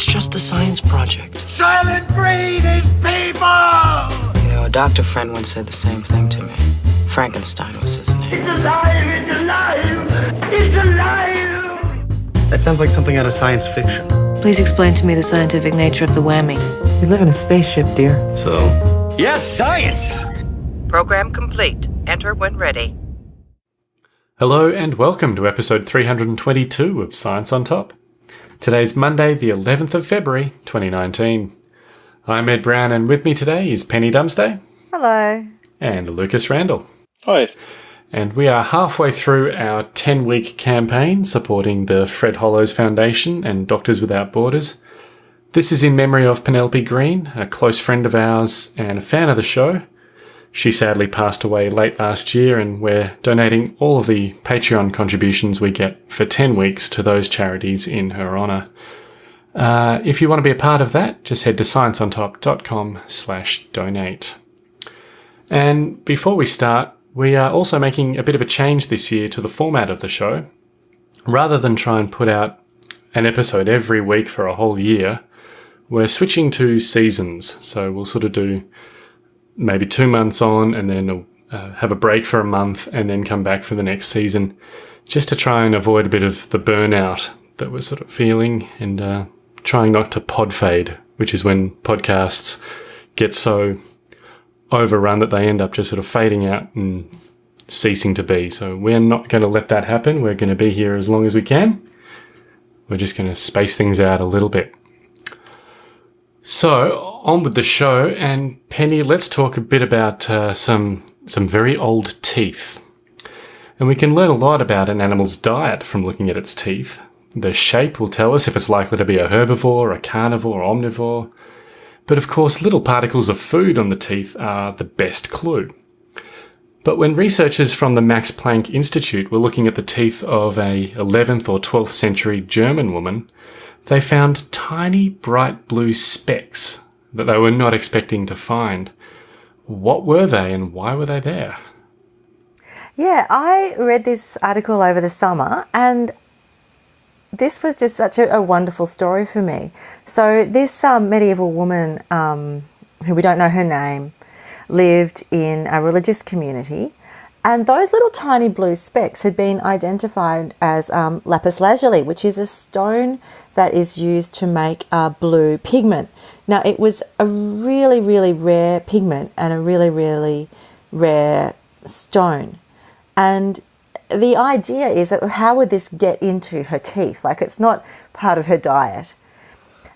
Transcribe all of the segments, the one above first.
It's just a science project. Soylent Green is people! You know, a doctor friend once said the same thing to me. Frankenstein was his name. It's alive! It's alive! It's alive! That sounds like something out of science fiction. Please explain to me the scientific nature of the whammy. We live in a spaceship, dear. So? Yes, science! Program complete. Enter when ready. Hello and welcome to episode 322 of Science on Top. Today's Monday, the 11th of February, 2019. I'm Ed Brown and with me today is Penny Dumsday. Hello. And Lucas Randall. Hi. And we are halfway through our 10 week campaign supporting the Fred Hollows Foundation and Doctors Without Borders. This is in memory of Penelope Green, a close friend of ours and a fan of the show. She sadly passed away late last year, and we're donating all of the Patreon contributions we get for 10 weeks to those charities in her honour. Uh, if you want to be a part of that, just head to scienceontop.com slash donate. And before we start, we are also making a bit of a change this year to the format of the show. Rather than try and put out an episode every week for a whole year, we're switching to seasons. So we'll sort of do maybe two months on and then uh, have a break for a month and then come back for the next season just to try and avoid a bit of the burnout that we're sort of feeling and uh, trying not to pod fade, which is when podcasts get so overrun that they end up just sort of fading out and ceasing to be. So we're not going to let that happen. We're going to be here as long as we can. We're just going to space things out a little bit. So on with the show, and Penny, let's talk a bit about uh, some some very old teeth. And we can learn a lot about an animal's diet from looking at its teeth. The shape will tell us if it's likely to be a herbivore, a carnivore, or omnivore. But of course, little particles of food on the teeth are the best clue. But when researchers from the Max Planck Institute were looking at the teeth of a 11th or 12th century German woman, they found tiny bright blue specks that they were not expecting to find. What were they and why were they there? Yeah, I read this article over the summer and this was just such a, a wonderful story for me. So, this um, medieval woman, um, who we don't know her name, lived in a religious community and those little tiny blue specks had been identified as um, lapis lazuli, which is a stone that is used to make a blue pigment. Now, it was a really, really rare pigment and a really, really rare stone. And the idea is that how would this get into her teeth? Like, it's not part of her diet.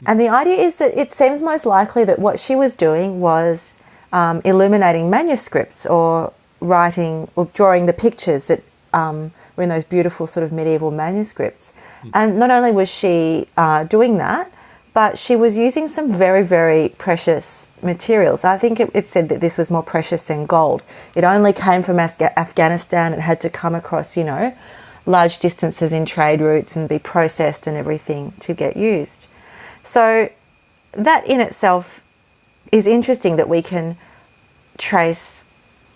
And the idea is that it seems most likely that what she was doing was um, illuminating manuscripts or writing or drawing the pictures that um, were in those beautiful sort of medieval manuscripts. Mm. And not only was she uh, doing that, but she was using some very, very precious materials. I think it, it, said that this was more precious than gold. It only came from Afghanistan. It had to come across, you know, large distances in trade routes and be processed and everything to get used. So that in itself is interesting that we can trace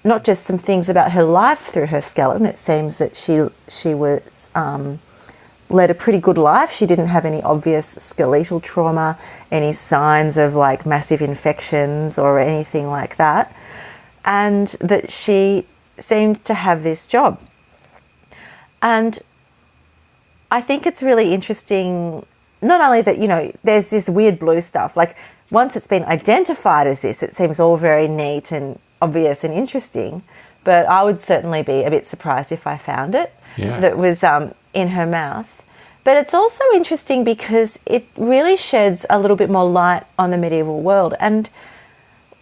not just some things about her life through her skeleton. It seems that she she was um, led a pretty good life. She didn't have any obvious skeletal trauma, any signs of like massive infections or anything like that, and that she seemed to have this job. And I think it's really interesting. Not only that, you know, there's this weird blue stuff. Like once it's been identified as this, it seems all very neat and obvious and interesting, but I would certainly be a bit surprised if I found it yeah. that was um, in her mouth. But it's also interesting because it really sheds a little bit more light on the medieval world. And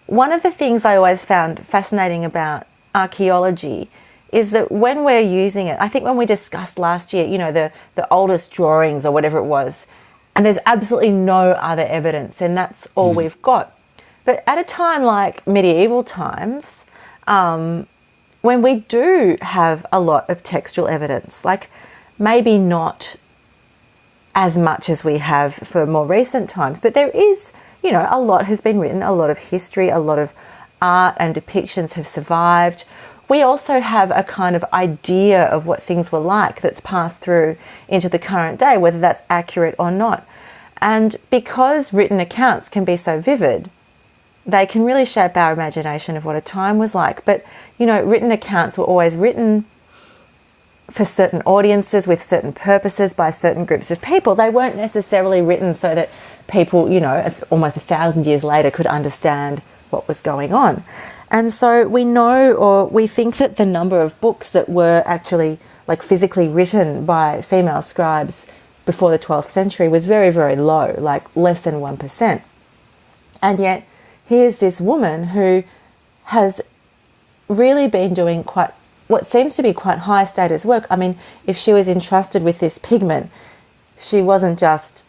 one of the things I always found fascinating about archaeology is that when we're using it, I think when we discussed last year, you know, the, the oldest drawings or whatever it was, and there's absolutely no other evidence, and that's all mm. we've got. But at a time like medieval times, um, when we do have a lot of textual evidence, like maybe not as much as we have for more recent times, but there is, you know, a lot has been written, a lot of history, a lot of art and depictions have survived. We also have a kind of idea of what things were like that's passed through into the current day, whether that's accurate or not. And because written accounts can be so vivid, they can really shape our imagination of what a time was like. But, you know, written accounts were always written for certain audiences with certain purposes by certain groups of people. They weren't necessarily written so that people, you know, almost a thousand years later could understand what was going on. And so we know or we think that the number of books that were actually like physically written by female scribes before the 12th century was very, very low, like less than 1%. And yet, here's this woman who has really been doing quite what seems to be quite high status work. I mean, if she was entrusted with this pigment, she wasn't just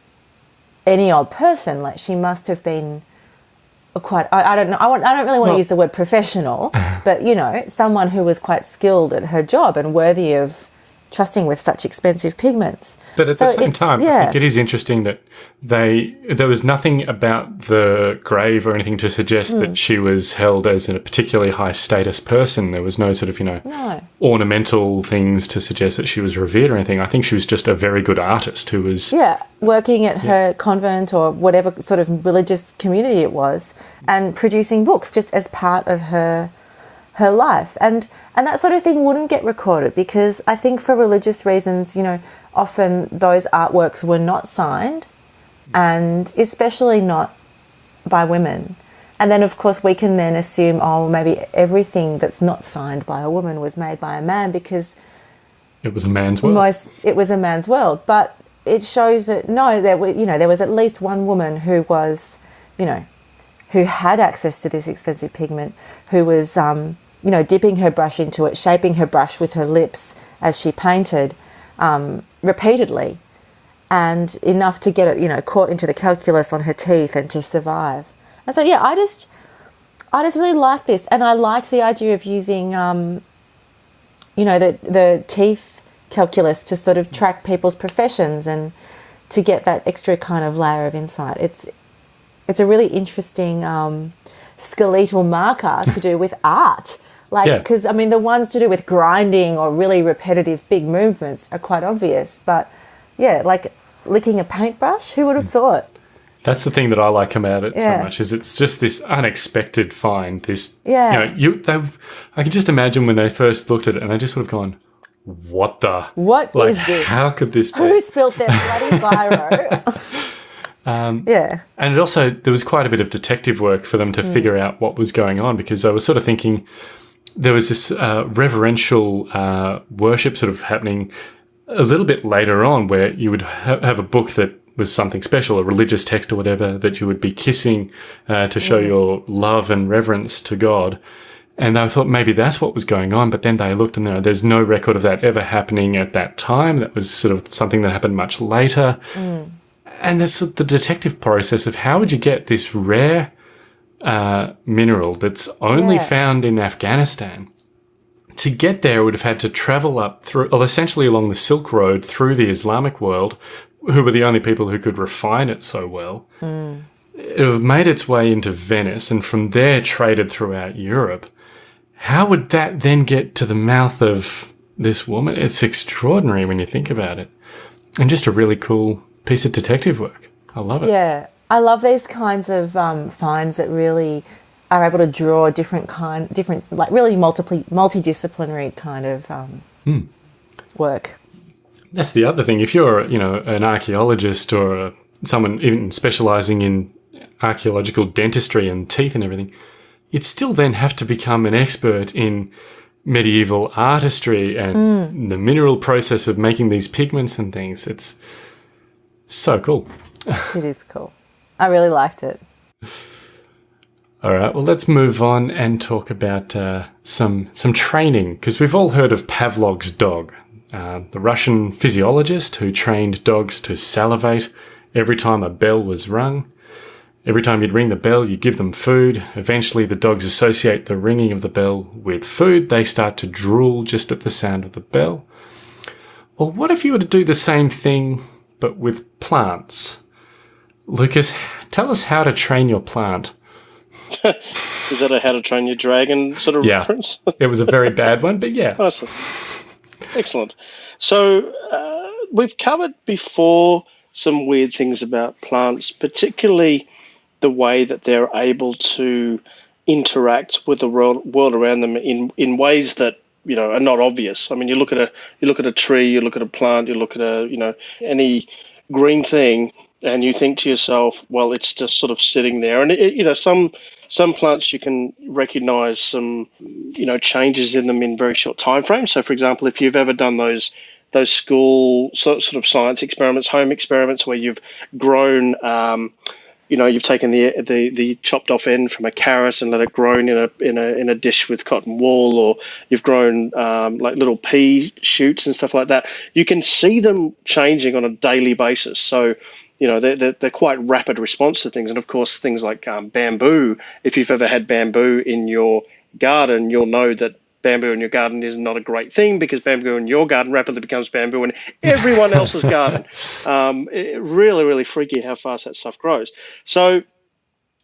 any old person. Like she must have been quite. I, I don't know. I, want, I don't really want Well- to use the word professional, but you know, someone who was quite skilled at her job and worthy of trusting with such expensive pigments. But at the same time, I think it is interesting that they there was nothing about the grave or anything to suggest Hmm. that she was held as a particularly high status person. There was no sort of you know No. ornamental things to suggest that she was revered or anything. I think she was just a very good artist who was Yeah, working at her convent or whatever sort of religious community it was, and producing books just as part of her her life, and and that sort of thing wouldn't get recorded because I think for religious reasons, you know, often those artworks were not signed, and especially not by women. And then, of course, we can then assume, oh, maybe everything that's not signed by a woman was made by a man because it was a man's world. most it was a man's world but it shows that no there were you know there was at least one woman who was you know who had access to this expensive pigment who was um, you know dipping her brush into it shaping her brush with her lips as she painted um, repeatedly and enough to get it you know caught into the calculus on her teeth and to survive and so yeah i just i just really like this and i liked the idea of using um, you know the the teeth calculus to sort of track people's professions and to get that extra kind of layer of insight. It's it's a really interesting um, skeletal marker to do with art. Like, Yeah. because I mean, the ones to do with grinding or really repetitive big movements are quite obvious. But yeah, like licking a paintbrush, who would have thought? That's the thing that I like about it so much is it's just this unexpected find. This Yeah. you know you they I can just imagine when they first looked at it and they just would have gone, "What the? What like is this? how could this be?" Who spilled their bloody biro? Um, yeah. And it also there was quite a bit of detective work for them to Mm. figure out what was going on because I was sort of thinking there was this uh, reverential uh, worship sort of happening a little bit later on where you would ha- have a book that was something special, a religious text or whatever that you would be kissing uh, to show your love and reverence to God. And I thought maybe that's what was going on, but then they looked and you there's no record of that ever happening at that time. That was sort of something that happened much later and there's the detective process of how would you get this rare uh, mineral that's only Yeah. found in Afghanistan. To get there, it would have had to travel up through, well, essentially along the Silk Road through the Islamic world, who were the only people who could refine it so well. It would have made its way into Venice and from there traded throughout Europe. How would that then get to the mouth of this woman? It's extraordinary when you think about it. And just a really cool piece of detective work. I love it. Yeah, I love these kinds of um, finds that really are able to draw different kind, different like really multiply, multidisciplinary kind of um, work. That's the other thing. If you're, you know, an archaeologist or uh someone even specializing in archaeological dentistry and teeth and everything, you'd still then have to become an expert in medieval artistry and the mineral process of making these pigments and things. It's so cool. It is cool. I really liked it. All right, well, let's move on and talk about uh, some some training because we've all heard of Pavlov's dog, uh, the Russian physiologist who trained dogs to salivate every time a bell was rung. Every time you'd ring the bell, you give them food. Eventually, the dogs associate the ringing of the bell with food. They start to drool just at the sound of the bell. Well, what if you were to do the same thing but with plants? Lucas, tell us how to train your plant. Is that a How to Train Your Dragon sort of Yeah. reference? It was a very bad one, but yeah. Awesome. Excellent. So uh, we've covered before some weird things about plants, particularly the way that they're able to interact with the world, world around them in, in ways that you know are not obvious. I mean, you look at a you look at a tree, you look at a plant, you look at a you know any green thing, and you think to yourself, well, it's just sort of sitting there. And it, you know, some some plants you can recognize some you know changes in them in very short time frames. So, for example, if you've ever done those those school sort of science experiments, home experiments, where you've grown. Um, you know, you've taken the, the the chopped off end from a carrot and let it grow in a in a in a dish with cotton wool, or you've grown um, like little pea shoots and stuff like that. You can see them changing on a daily basis. So, you know, they're, they're, they're quite rapid response to things. And of course, things like um, bamboo. If you've ever had bamboo in your garden, you'll know that bamboo in your garden is not a great thing because bamboo in your garden rapidly becomes bamboo in everyone else's garden. Um, really, really freaky how fast that stuff grows. So,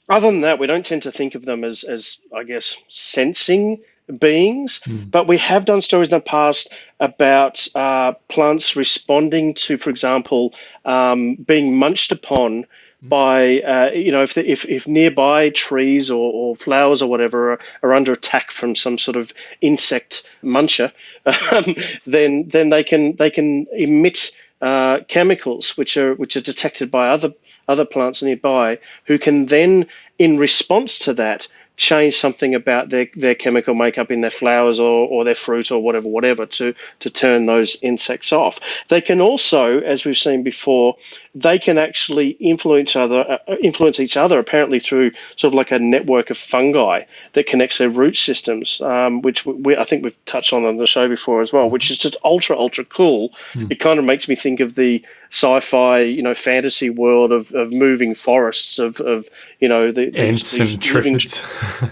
other than that, we don't tend to think of them as, as I guess, sensing beings, mm. but we have done stories in the past about uh, plants responding to, for example, um, being munched upon by uh, you know if, the, if if nearby trees or, or flowers or whatever are, are, under attack from some sort of insect muncher, um, then then they can they can emit uh, chemicals which are which are detected by other other plants nearby, who can then in response to that change something about their, their chemical makeup in their flowers or, or their fruit or whatever, whatever, to, to turn those insects off. They can also, as we've seen before, they can actually influence other uh, influence each other apparently through sort of like a network of fungi that connects their root systems, um, which we, I think we've touched on on the show before as well, which is just ultra ultra cool. Mm. It kind of makes me think of the sci-fi, you know, fantasy world of, of moving forests of, of you know the Ents and triffids.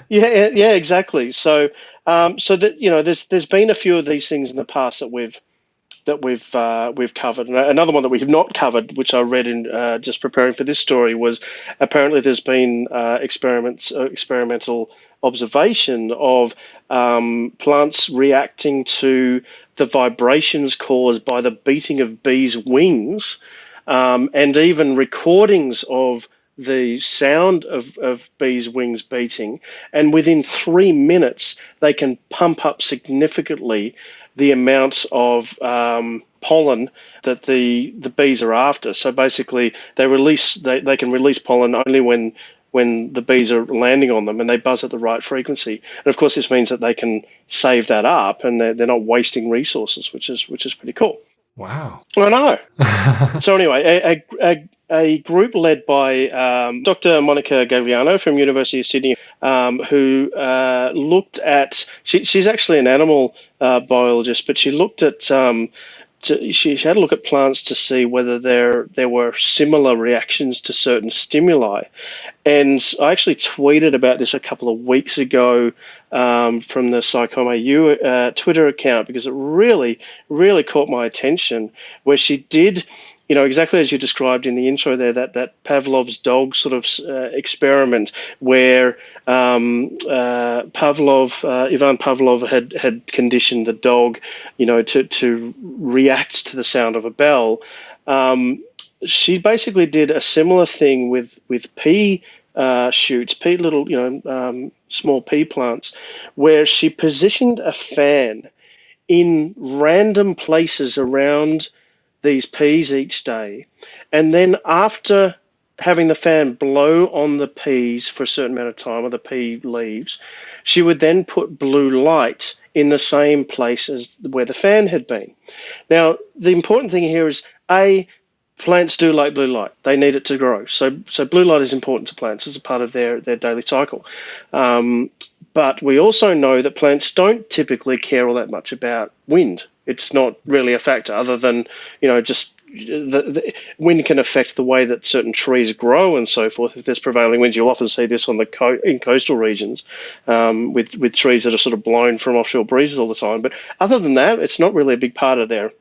yeah, yeah, exactly. So um, so that you know, there's there's been a few of these things in the past that we've that we've uh, we've covered. And another one that we have not covered, which I read in uh, just preparing for this story, was apparently there's been uh, experiments uh, experimental observation of um, plants reacting to the vibrations caused by the beating of bees' wings, um, and even recordings of the sound of, of bees' wings beating, and within three minutes, they can pump up significantly the amounts of um, pollen that the the bees are after. So basically, they release they, they can release pollen only when when the bees are landing on them and they buzz at the right frequency. And of course, this means that they can save that up and they're, they're not wasting resources, which is which is pretty cool. Wow. I know. so anyway, a, a, a, group led by um, Dr. Monica Gagliano from University of Sydney, um, who uh, looked at, she, she's actually an animal uh, biologist, but she looked at um, to, she had a look at plants to see whether there there were similar reactions to certain stimuli, and I actually tweeted about this a couple of weeks ago um, from the PsychomAU uh, Twitter account because it really really caught my attention where she did you know, exactly as you described in the intro there, that, that Pavlov's dog sort of uh, experiment where um, uh, Pavlov, uh, Ivan Pavlov had, had conditioned the dog, you know, to, to react to the sound of a bell. Um, she basically did a similar thing with, with pea uh, shoots, pea little, you know, um, small pea plants, where she positioned a fan in random places around – these peas each day. And then after having the fan blow on the peas for a certain amount of time, or the pea leaves, she would then put blue light in the same place as where the fan had been. Now, the important thing here is A, plants do like blue light. They need it to grow. So, so blue light is important to plants as a part of their, their daily cycle. Um, but we also know that plants don't typically care all that much about wind. It's not really a factor other than, you know, just the, the, wind can affect the way that certain trees grow and so forth. If there's prevailing winds, you'll often see this on the co- in coastal regions um, with with trees that are sort of blown from offshore breezes all the time. But other than that, it's not really a big part of their.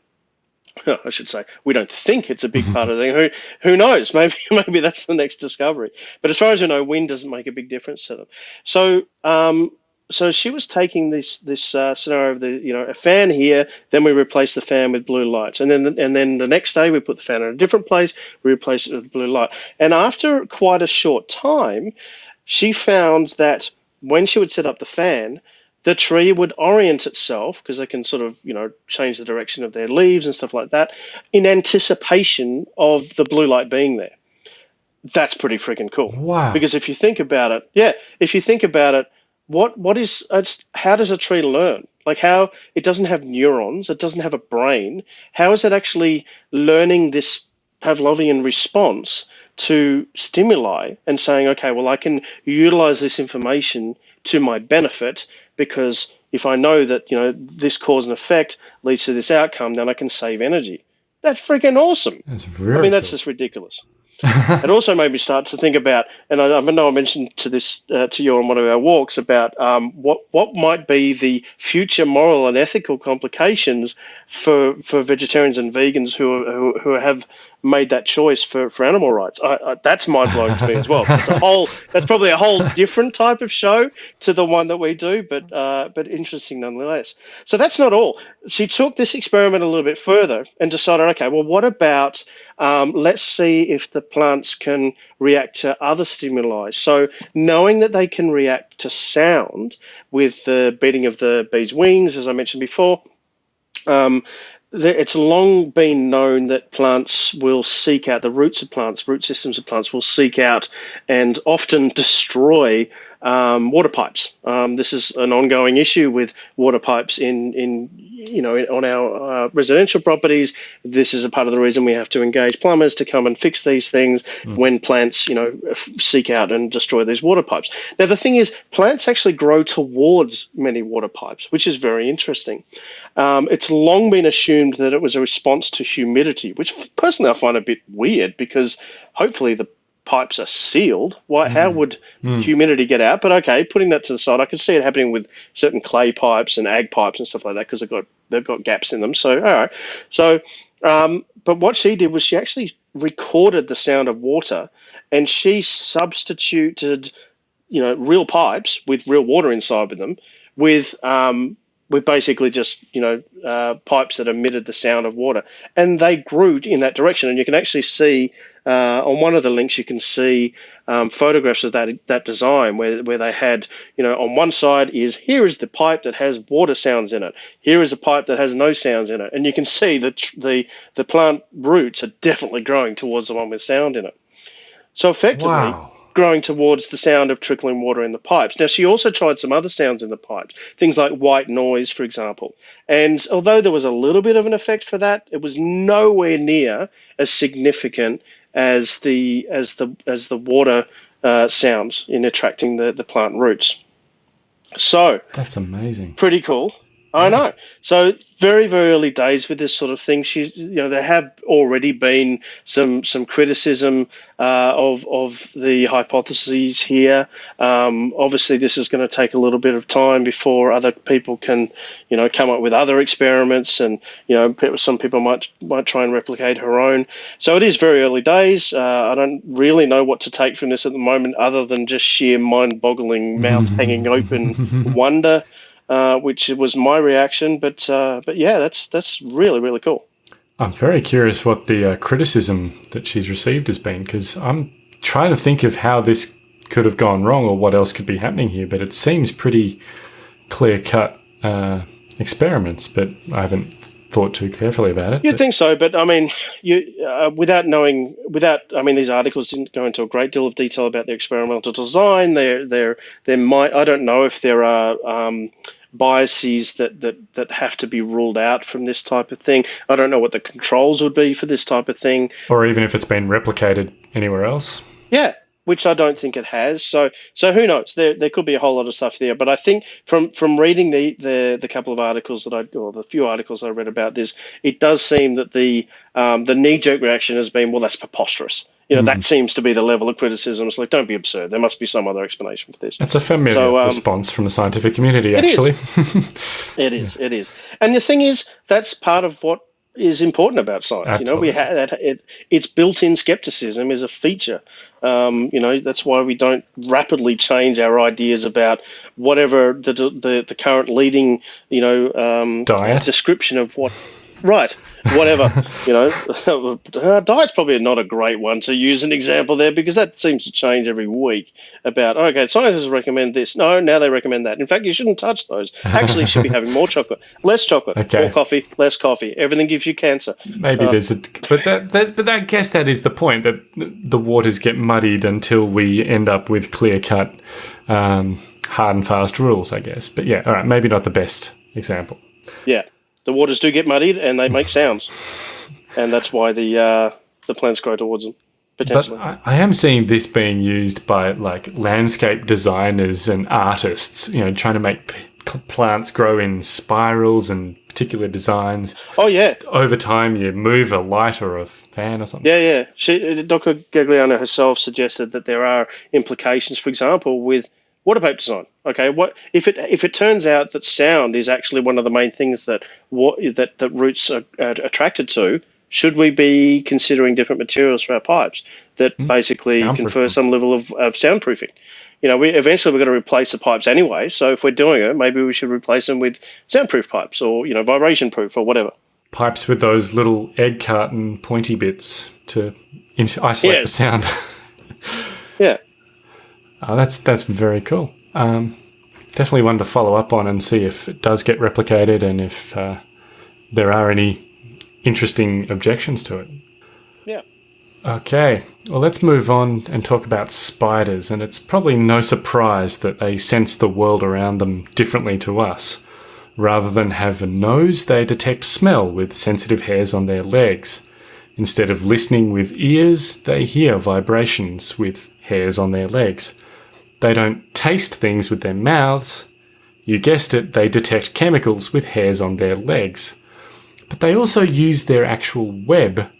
I should say we don't think it's a big part of the thing. Who who knows? Maybe maybe that's the next discovery. But as far as I know, wind doesn't make a big difference to them. So um, so she was taking this this uh, scenario of the you know a fan here, then we replace the fan with blue lights, and then the, and then the next day we put the fan in a different place, we replace it with blue light, and after quite a short time, she found that when she would set up the fan, the tree would orient itself because they can sort of you know change the direction of their leaves and stuff like that in anticipation of the blue light being there. That's pretty freaking cool. Wow. Because if you think about it, yeah, if you think about it, what what is how does a tree learn? Like how it doesn't have neurons, it doesn't have a brain. How is it actually learning this Pavlovian response to stimuli and saying, okay, well, I can utilize this information to my benefit because if I know that you know this cause and effect leads to this outcome, then I can save energy. That's freaking awesome. That's very I mean, that's cool. just ridiculous. it also made me start to think about, and I, I know I mentioned to this uh, to you on one of our walks about um, what what might be the future moral and ethical complications for for vegetarians and vegans who who, who have made that choice for, for animal rights. I, I, that's mind blowing to me as well. It's a whole that's probably a whole different type of show to the one that we do, but uh, but interesting nonetheless. So that's not all. She took this experiment a little bit further and decided, okay, well, what about um, let's see if the plants can react to other stimuli. So knowing that they can react to sound with the beating of the bee's wings, as I mentioned before. Um, it's long been known that plants will seek out the roots of plants, root systems of plants will seek out and often destroy um, water pipes. Um, this is an ongoing issue with water pipes in, in you know, on our uh, residential properties. This is a part of the reason we have to engage plumbers to come and fix these things when plants, you know, seek out and destroy these water pipes. Now, the thing is, plants actually grow towards many water pipes, which is very interesting. Um, it's long been assumed that it was a response to humidity, which personally I find a bit weird because hopefully the pipes are sealed. Why? How would humidity get out? But okay, putting that to the side, I can see it happening with certain clay pipes and ag pipes and stuff like that because they've got they've got gaps in them. So all right, so um, but what she did was she actually recorded the sound of water, and she substituted, you know, real pipes with real water inside of them with um, with basically just you know uh, pipes that emitted the sound of water, and they grew in that direction. And you can actually see uh, on one of the links you can see um, photographs of that that design where where they had you know on one side is here is the pipe that has water sounds in it. Here is a pipe that has no sounds in it, and you can see that the the plant roots are definitely growing towards the one with sound in it. So effectively Wow. Growing towards the sound of trickling water in the pipes. Now, she also tried some other sounds in the pipes, things like white noise, for example. And although there was a little bit of an effect for that, it was nowhere near as significant as the as the as the water uh, sounds in attracting the, the plant roots. So That's amazing. pretty cool. I know. So very very early days with this sort of thing. She's you know there have already been some some criticism uh, of of the hypotheses here. Um, obviously, this is going to take a little bit of time before other people can you know come up with other experiments, and you know some people might might try and replicate her own. So it is very early days. Uh, I don't really know what to take from this at the moment, other than just sheer mind-boggling, mouth hanging open wonder uh, which was my reaction. But uh, but yeah, that's that's really really cool. I'm very curious what the uh, criticism that she's received has been because I'm trying to think of how this could have gone wrong or what else could be happening here. But it seems pretty clear cut uh, experiments, but I haven't thought too carefully about it. You'd But- think so, but I mean, you uh, without knowing, without I mean, these articles didn't go into a great deal of detail about the experimental design. There, there, there might I don't know if there are. Um, biases that, that that have to be ruled out from this type of thing. I don't know what the controls would be for this type of thing. or even if it's been replicated anywhere else. Yeah, which I don't think it has. So so who knows? There there could be a whole lot of stuff there. But I think from from reading the the, the couple of articles that I or the few articles I read about this, it does seem that the um, the knee jerk reaction has been well that's preposterous. You know that seems to be the level of criticism. It's like don't be absurd. There must be some other explanation for this. It's a familiar So, um, response from the scientific community, actually. It is. It is. And the thing is, that's part of what is important about science. Absolutely. You know, we have that it, it's built-in skepticism is a feature. Um, you know, that's why we don't rapidly change our ideas about whatever the the, the current leading you know um, Diet. description of what. Right, whatever you know. uh, diet's probably not a great one to use an example there because that seems to change every week. About okay, scientists recommend this. No, now they recommend that. In fact, you shouldn't touch those. Actually, you should be having more chocolate, less chocolate, Okay. more coffee, less coffee. Everything gives you cancer. Maybe there's a, but that, that, but I guess that is the point that the waters get muddied until we end up with clear cut, um, hard and fast rules. I guess, but yeah, all right, maybe not the best example. Yeah, the waters do get muddied and they make sounds, and that's why the uh, the plants grow towards them But potentially. I, I am seeing this being used by like landscape designers and artists, you know, trying to make p- plants grow in spirals and particular designs. oh yeah, Over time, you move a light or a fan or something. yeah, yeah. She, Dr. Gagliano herself suggested that there are implications, for example, with water vape design. Okay, what if it if it turns out that sound is actually one of the main things that what that that roots are, are attracted to? Should we be considering different materials for our pipes that hmm. basically confer some level of, of soundproofing? You know, we eventually we're going to replace the pipes anyway. So if we're doing it, maybe we should replace them with soundproof pipes or you know vibration proof or whatever. Pipes with those little egg carton pointy bits to isolate the sound. Yeah. Oh, that's that's very cool. Um, definitely one to follow up on and see if it does get replicated and if uh, there are any interesting objections to it. Yeah. Okay, well, let's move on and talk about spiders. And it's probably no surprise that they sense the world around them differently to us. Rather than have a nose, they detect smell with sensitive hairs on their legs. Instead of listening with ears, they hear vibrations with hairs on their legs. They don't taste things with their mouths. You guessed it, they detect chemicals with hairs on their legs. But they also use their actual web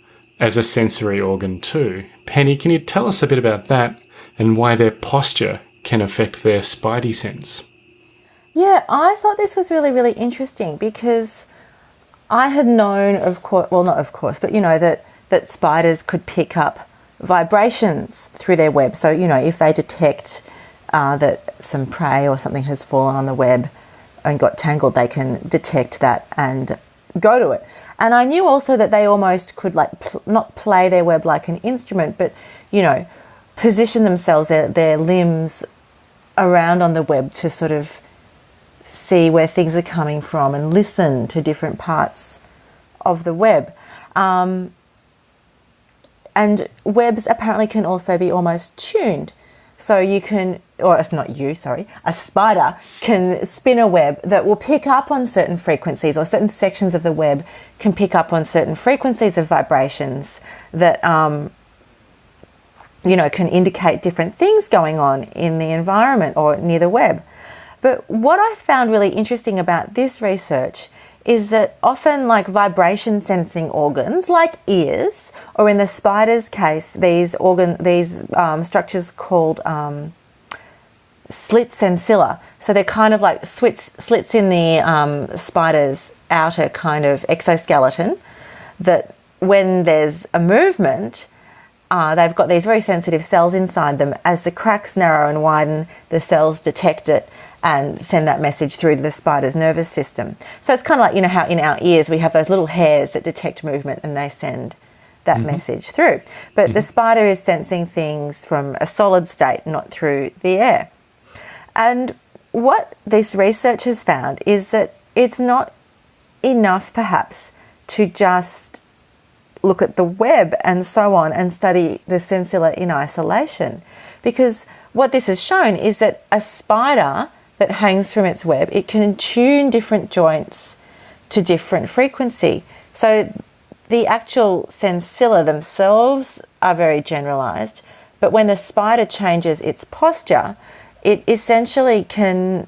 as a sensory organ too. Penny, can you tell us a bit about that and why their posture can affect their spidey sense? Yeah, I thought this was really, really interesting because I had known, of course, well, not of course, but you know, that, that spiders could pick up vibrations through their web. So, you know, if they detect uh, that some prey or something has fallen on the web and got tangled, they can detect that and go to it. And I knew also that they almost could, like, pl- not play their web like an instrument, but, you know, position themselves, their, their limbs around on the web to sort of see where things are coming from and listen to different parts of the web. Um, and webs apparently can also be almost tuned. So you can, or it's not you, sorry, a spider can spin a web that will pick up on certain frequencies, or certain sections of the web can pick up on certain frequencies of vibrations that um, you know, can indicate different things going on in the environment or near the web. But what I found really interesting about this research is that often, like vibration sensing organs, like ears, or in the spider's case, these organ these um, structures called um, slits sensilla. So they're kind of like slits slits in the um, spider's outer kind of exoskeleton. That when there's a movement, uh, they've got these very sensitive cells inside them. As the cracks narrow and widen, the cells detect it and send that message through to the spider's nervous system. So it's kind of like, you know, how in our ears we have those little hairs that detect movement and they send that mm-hmm. message through. But the mm-hmm. spider is sensing things from a solid state, not through the air. And what this research has found is that it's not enough, perhaps, to just look at the web and so on and study the sensilla in isolation. Because what this has shown is that a spider that hangs from its web, it can tune different joints to different frequency. So the actual sensilla themselves are very generalized, but when the spider changes its posture, it essentially can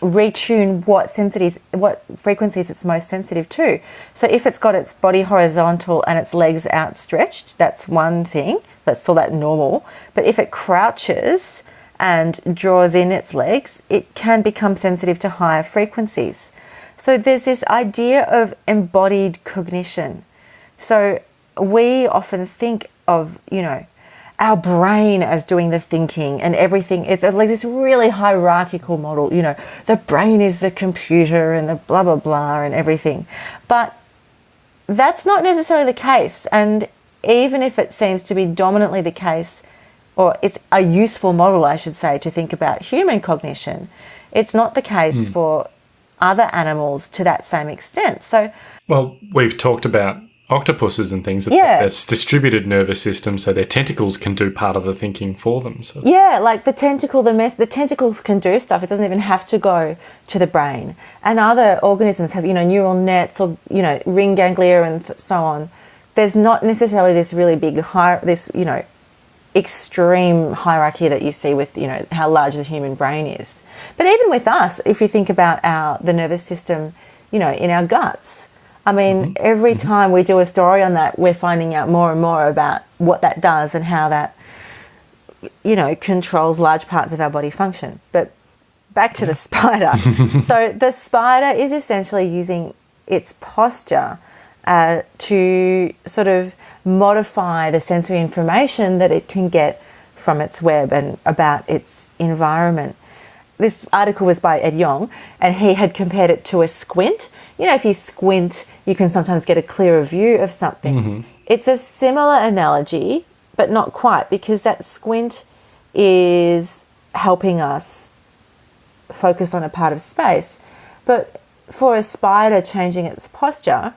retune what sensitivities, what frequencies it's most sensitive to. So if it's got its body horizontal and its legs outstretched, that's one thing. Let's call that normal. But if it crouches and draws in its legs, it can become sensitive to higher frequencies. So there's this idea of embodied cognition. So we often think of, you know, our brain as doing the thinking and everything. It's like this really hierarchical model, you know, the brain is the computer and the blah, blah, blah and everything. But that's not necessarily the case. And even if it seems to be dominantly the case, or it's a useful model, I should say, to think about human cognition, it's not the case mm. for other animals to that same extent. So, well, we've talked about octopuses and things. Yeah. It's distributed nervous system, so their tentacles can do part of the thinking for them. So. Yeah, like the tentacle, the mess, the tentacles can do stuff. It doesn't even have to go to the brain. And other organisms have, you know, neural nets or you know, ring ganglia and so on. There's not necessarily this really big high, this you know, extreme hierarchy that you see with you know how large the human brain is. But even with us, if you think about our the nervous system, you know, in our guts I mean, mm-hmm. every mm-hmm. time we do a story on that, we're finding out more and more about what that does and how that, you know, controls large parts of our body function. But back to yeah. the spider. so the spider is essentially using its posture uh, to sort of modify the sensory information that it can get from its web and about its environment. This article was by Ed Yong, and he had compared it to a squint you know, if you squint, you can sometimes get a clearer view of something. Mm-hmm. It's a similar analogy, but not quite, because that squint is helping us focus on a part of space. But for a spider changing its posture,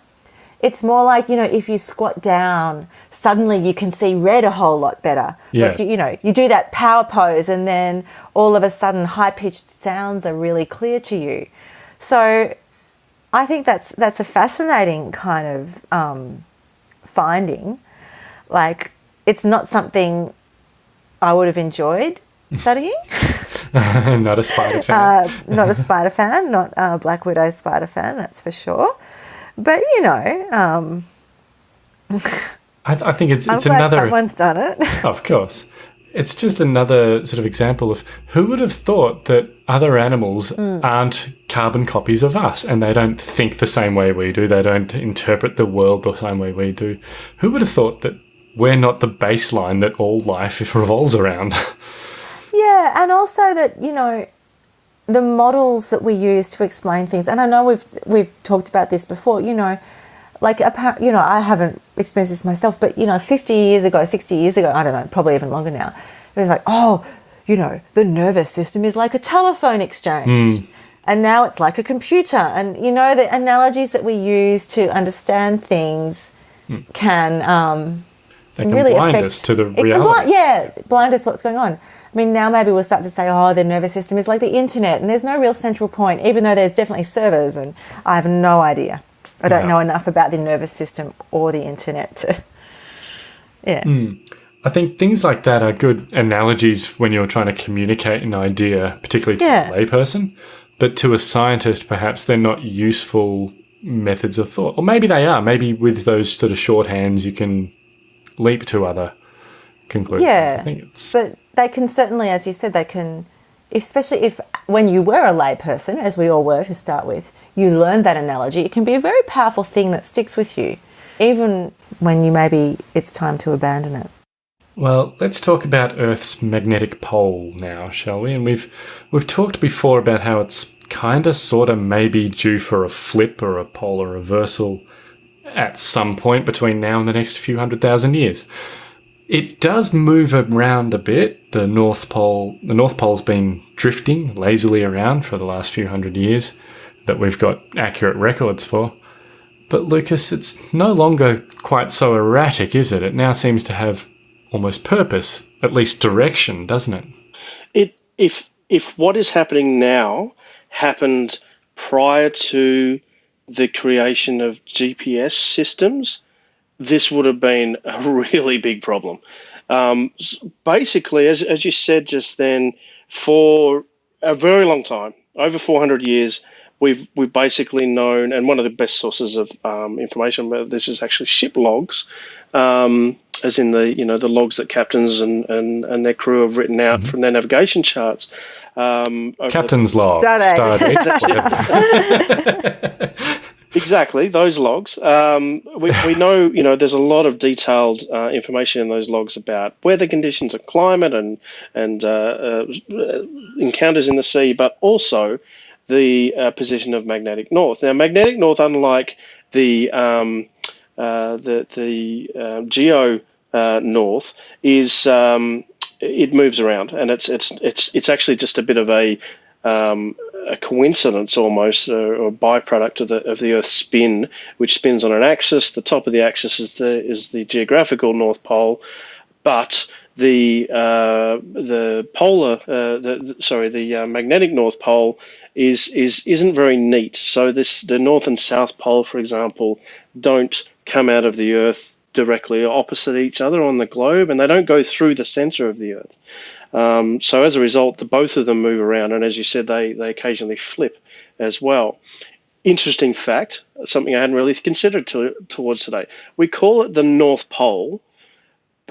it's more like, you know, if you squat down, suddenly you can see red a whole lot better. Yeah. If you, you know, you do that power pose and then all of a sudden high pitched sounds are really clear to you. So I think that's that's a fascinating kind of um, finding. Like, it's not something I would have enjoyed studying. not a spider fan. Uh, not a spider fan. Not a Black Widow spider fan. That's for sure. But you know, um, I, th- I, think it's it's another. Someone's done it. of course, it's just another sort of example of who would have thought that other animals mm. aren't carbon copies of us and they don't think the same way we do. They don't interpret the world the same way we do. Who would have thought that we're not the baseline that all life revolves around? yeah, and also that, you know, the models that we use to explain things, and I know we've we've talked about this before, you know, like you know i haven't experienced this myself but you know 50 years ago 60 years ago i don't know probably even longer now it was like oh you know the nervous system is like a telephone exchange mm. and now it's like a computer and you know the analogies that we use to understand things mm. can um they can really blind affect, us to the reality. Blind, yeah, blind us what's going on. I mean, now maybe we'll start to say, oh, the nervous system is like the internet, and there's no real central point, even though there's definitely servers, and I have no idea. I don't yeah. know enough about the nervous system or the internet to, yeah. Mm. I think things like that are good analogies when you're trying to communicate an idea, particularly to yeah. a layperson. But to a scientist, perhaps they're not useful methods of thought. Or maybe they are. Maybe with those sort of shorthands, you can leap to other conclusions. Yeah. I think it's... But they can certainly, as you said, they can, especially if when you were a layperson, as we all were to start with, you learn that analogy, it can be a very powerful thing that sticks with you, even when you maybe it's time to abandon it. Well, let's talk about Earth's magnetic pole now, shall we? And we've we've talked before about how it's kind of, sort of, maybe due for a flip or a polar reversal at some point between now and the next few hundred thousand years. It does move around a bit. The North Pole, the North Pole's been drifting lazily around for the last few hundred years that we've got accurate records for. But Lucas, it's no longer quite so erratic, is it? It now seems to have almost purpose, at least direction, doesn't it? It if if what is happening now happened prior to the creation of GPS systems, this would have been a really big problem. Um, basically, as, as you said just then, for a very long time, over 400 years, we've we've basically known, and one of the best sources of um, information about this is actually ship logs, um, as in the you know the logs that captains and and, and their crew have written out mm-hmm. from their navigation charts. Um, over the- Captain's log. Stardate. Stardate, whatever. Exactly, those logs. Um, we, we know, you know, there's a lot of detailed uh, information in those logs about weather conditions and climate and and uh, uh, encounters in the sea, but also the uh, position of magnetic north. Now, magnetic north, unlike the um, uh, the the uh, geo uh, north, is um, it moves around, and it's it's it's it's actually just a bit of a um, a coincidence almost, uh, or, byproduct of the of the Earth's spin, which spins on an axis. The top of the axis is the is the geographical North Pole, but the uh, the polar uh, the- sorry the uh, magnetic North Pole is is isn't very neat. So this the North and South Pole, for example, don't come out of the Earth directly opposite each other on the globe, and they don't go through the center of the Earth. Um, so as a result, the both of them move around, and as you said, they they occasionally flip as well. Interesting fact, something I hadn't really considered to, towards today. We call it the North Pole,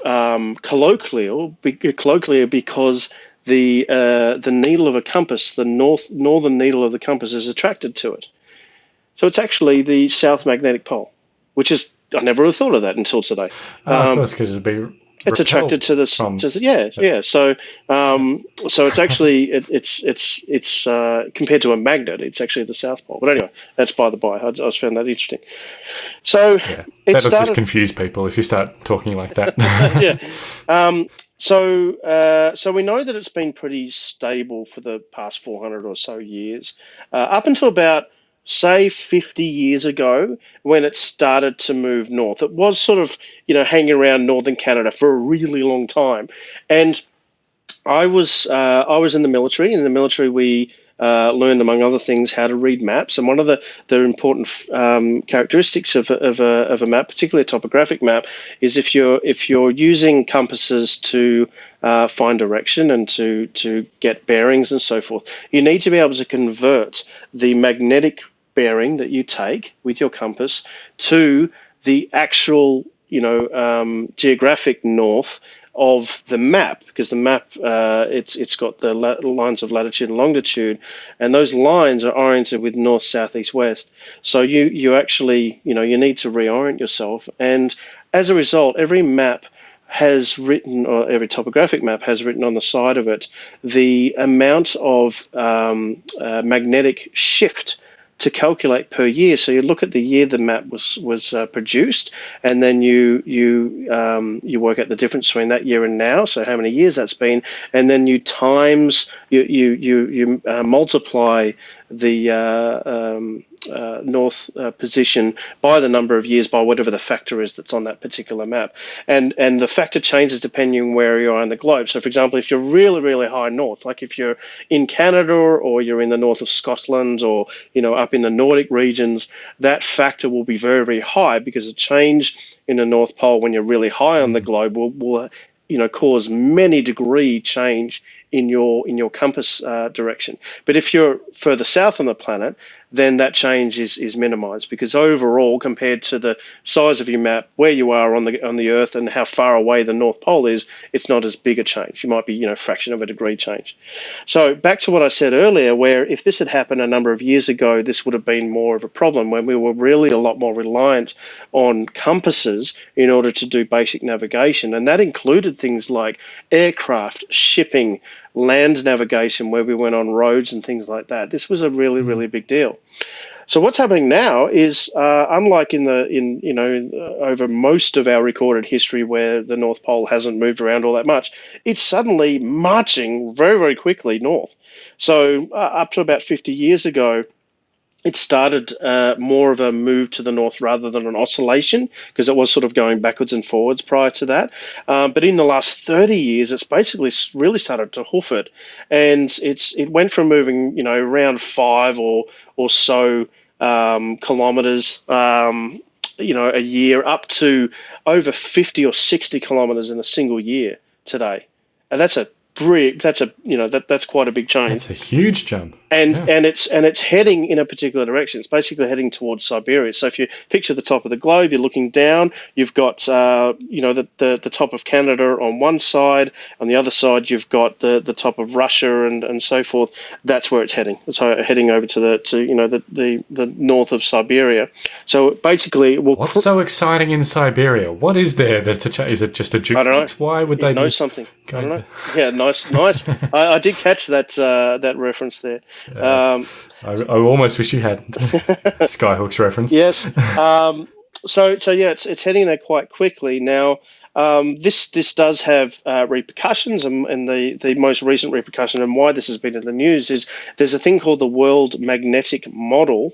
um, colloquial, be, colloquially because the uh, the needle of a compass, the north northern needle of the compass, is attracted to it. So it's actually the South Magnetic Pole, which is I never thought of that until today. Oh, of Um, course, because it'd be. It's attracted to the, s- from- to yeah yeah. So um so it's actually it, it's it's it's uh compared to a magnet it's actually the south pole. But anyway that's by the by. I, I just found that interesting. So Yeah, it that'll just started confuse people if you start talking like that. yeah. Um so uh so we know that it's been pretty stable for the past 400 or so years. Uh, up until about say 50 years ago when it started to move north. It was sort of, you know, hanging around northern Canada for a really long time. And I was uh, I was in the military. And In the military, we uh, learned, among other things, how to read maps. And one of the, the important um, characteristics of, a- of, a, of a map, particularly a topographic map, is if you're if you're using compasses to uh, find direction and to to get bearings and so forth, you need to be able to convert the magnetic bearing that you take with your compass to the actual you know um, geographic north of the map because the map uh, it's it's got the lines of latitude and longitude and those lines are oriented with north south east west. So you you actually you know you need to reorient yourself and as a result every map has written, or every topographic map has written on the side of it, the amount of um, uh, magnetic shift to calculate per year. So you look at the year the map was was uh, produced, and then you you um, you work out the difference between that year and now. So how many years that's been, and then you times you you you you uh, multiply the uh, um, uh, north uh, position by the number of years by whatever the factor is that's on that particular map, and and the factor changes depending where you are on the globe. So, for example, if you're really really high north, like if you're in Canada or you're in the north of Scotland or you know up in the Nordic regions, that factor will be very very high because a change in the North Pole when you're really high on the mm. globe will will you know cause many degree change in your in your compass uh, direction. But if you're further south on the planet, then that change is is minimized because overall, compared to the size of your map, where you are on the on the Earth, and how far away the North Pole is, it's not as big a change. You might be you know fraction of a degree change. So back to what I said earlier, where if this had happened a number of years ago, this would have been more of a problem when we were really a lot more reliant on compasses in order to do basic navigation, and that included things like aircraft, shipping, land navigation, where we went on roads and things like that. This was a really really big deal. So what's happening now is, uh, unlike in the in you know in, uh, over most of our recorded history where the North Pole hasn't moved around all that much, it's suddenly marching very very quickly north. So uh, up to about 50 years ago, it started uh, more of a move to the north rather than an oscillation because it was sort of going backwards and forwards prior to that. Um, but in the last 30 years, it's basically really started to hoof it, and it's it went from moving you know around five or or so um, kilometers. Um, you know, a year up to over 50 or 60 kilometers in a single year today. And that's a that's a you know that that's quite a big change It's a huge jump. and Yeah. and it's and it's heading in a particular direction. It's basically heading towards Siberia. So if you picture the top of the globe, you're looking down. You've got uh, you know the, the the top of Canada on one side. On the other side, you've got the the top of Russia and, and so forth. That's where it's heading. It's uh, heading over to the to you know the the, the north of Siberia. So basically, What's so exciting in Siberia? What is there that's a is it just a don't know. jukebox? Why would they know something. I don't know. Yeah, nice, nice. I, I did catch that uh, that reference there. Um, I, I almost wish you hadn't. Skyhook's reference. Yes. Um, so so yeah, it's it's heading there quite quickly now. Um, this this does have uh, repercussions, and, and the the most recent repercussion, and why this has been in the news is there's a thing called the World Magnetic Model.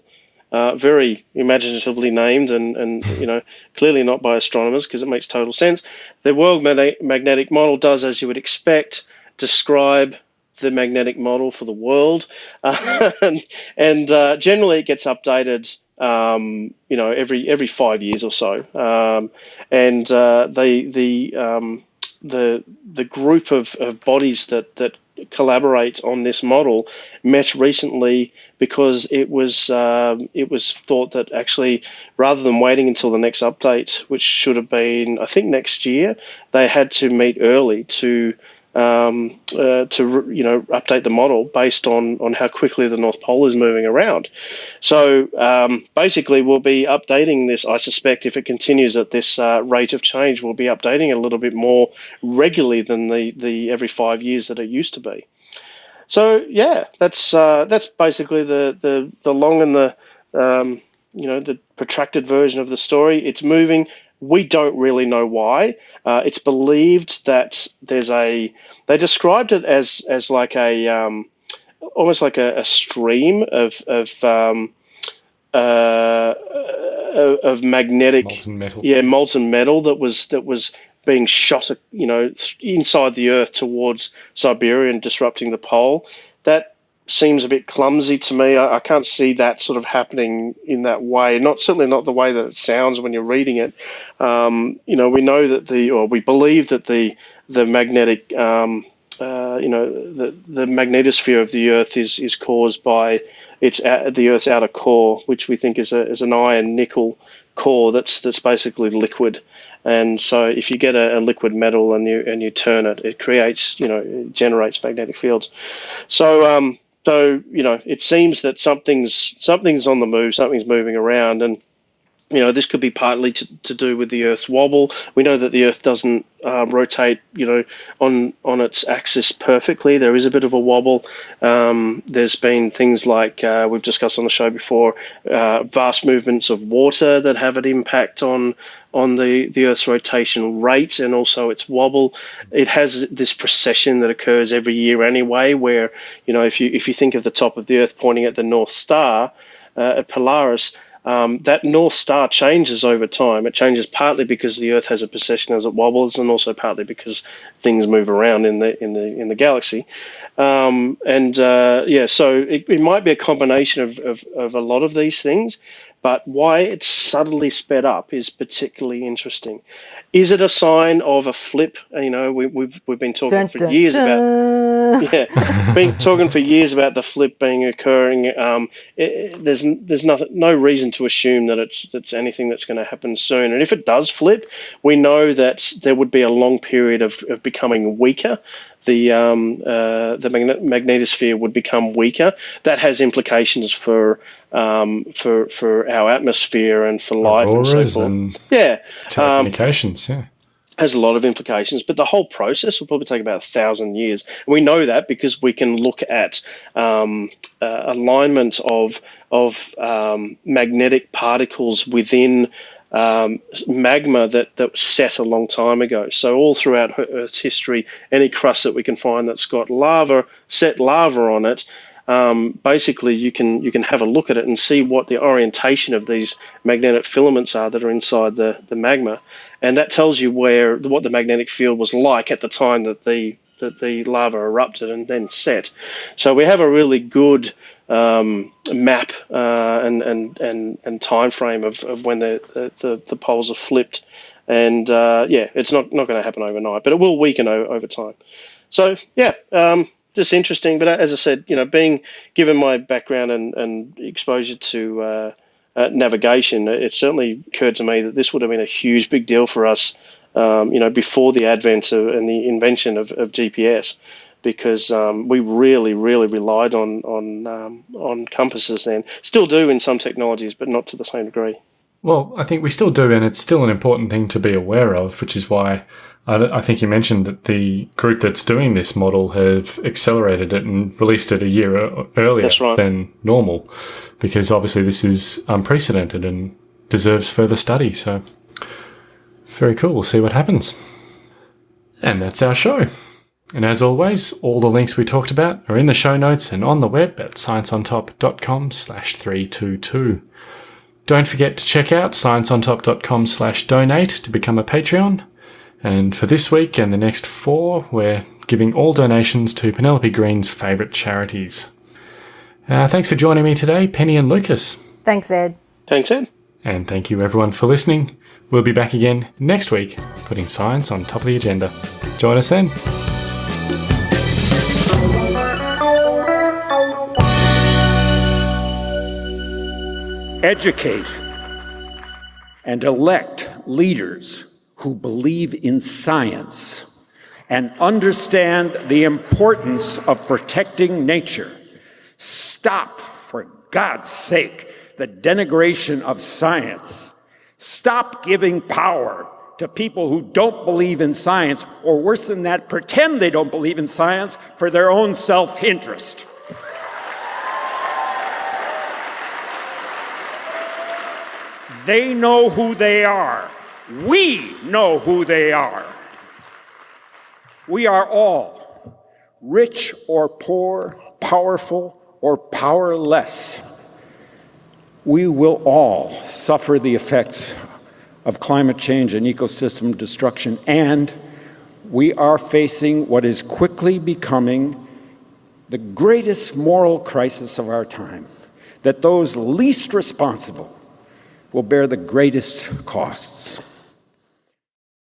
Uh, very imaginatively named, and, and you know clearly not by astronomers because it makes total sense. The World Mag- Magnetic Model does, as you would expect, describe the magnetic model for the world, and, and uh, generally it gets updated. Um, you know, every every five years or so, um, and uh, the the um, the the group of, of bodies that that collaborate on this model met recently because it was um, it was thought that actually rather than waiting until the next update, which should have been I think next year, they had to meet early to um, uh, to you know update the model based on on how quickly the North Pole is moving around. So um, basically, we'll be updating this. I suspect if it continues at this uh, rate of change, we'll be updating it a little bit more regularly than the the every five years that it used to be. So yeah, that's uh, that's basically the, the the long and the um, you know the protracted version of the story. It's moving. We don't really know why. Uh, it's believed that there's a. They described it as as like a um, almost like a, a stream of of um, uh, of of magnetic Molten metal. yeah molten metal that was that was being shot you know inside the earth towards Siberia and disrupting the pole that seems a bit clumsy to me I, I can't see that sort of happening in that way not certainly not the way that it sounds when you're reading it um, you know we know that the or we believe that the the magnetic um, uh, you know the the magnetosphere of the earth is is caused by its a- the Earth's outer core, which we think is a is an iron nickel core that's that's basically liquid. And so, if you get a, a liquid metal and you and you turn it, it creates you know it generates magnetic fields. So um, so you know it seems that something's something's on the move, something's moving around, and you know, this could be partly to, to do with the Earth's wobble. We know that the Earth doesn't uh, rotate, you know, on on its axis perfectly. There is a bit of a wobble. Um, there's been things like uh, we've discussed on the show before, uh, vast movements of water that have an impact on on the, the Earth's rotation rate and also its wobble. It has this precession that occurs every year anyway, where you know if you if you think of the top of the Earth pointing at the North Star uh, at Polaris um, that North Star changes over time. It changes partly because the Earth has a precession as it wobbles, and also partly because things move around in the in the in the galaxy. Um, and uh, yeah, so it, it might be a combination of, of, of a lot of these things, but why it's suddenly sped up is particularly interesting. Is it a sign of a flip? You know, we, we've we've been talking Dun, for dun, years about yeah, been talking for years about the flip being occurring. Um, it- there's there's nothing, no reason to assume that it's that's anything that's going to happen soon. And if it does flip, we know that there would be a long period of, of becoming weaker. The um, uh, the magne- magnetosphere would become weaker. That has implications for um, for for our atmosphere and for life and so forth. and yeah, um, yeah. has a lot of implications, but the whole process will probably take about a thousand years. And we know that because we can look at um, uh, alignment of of um, magnetic particles within um, magma that that was set a long time ago. So all throughout Earth's history, any crust that we can find that's got lava, set lava on it, um, basically you can you can have a look at it and see what the orientation of these magnetic filaments are that are inside the, the magma, and that tells you where what the magnetic field was like at the time that the that the lava erupted and then set. So we have a really good um, map uh, and, and and and time frame of, of when the, the, the, poles are flipped, and uh, yeah, it's not not going to happen overnight, but it will weaken over time. so yeah, um, just interesting. But as I said, you know, being given my background and, and exposure to uh, uh, navigation, it certainly occurred to me that this would have been a huge big deal for us. Um, you know, before the advent of, and the invention of, of GPS, because um, we really, really relied on on um, on compasses then. Still do in some technologies, but not to the same degree. Well, I think we still do, and it's still an important thing to be aware of, which is why I, think you mentioned that the group that's doing this model have accelerated it and released it a year earlier right. than normal, because obviously this is unprecedented and deserves further study. So, very cool. We'll see what happens. And that's our show. And as always, all the links we talked about are in the show notes and on the web at scienceontop.com slash 322. Don't forget to check out scienceontop.com slash donate to become a Patreon. And for this week and the next four, we're giving all donations to Penelope Green's favourite charities. Uh, thanks for joining me today, Penny and Lucas. Thanks, Ed. Thanks, Ed. And thank you everyone for listening. We'll be back again next week, putting science on top of the agenda. Join us then. Educate and elect leaders who believe in science and understand the importance of protecting nature. Stop, for God's sake, the denigration of science. Stop giving power to people who don't believe in science, or worse than that, pretend they don't believe in science for their own self interest. They know who they are. We know who they are. We are all, rich or poor, powerful or powerless. We will all suffer the effects of climate change and ecosystem destruction, and we are facing what is quickly becoming the greatest moral crisis of our time that those least responsible will bear the greatest costs.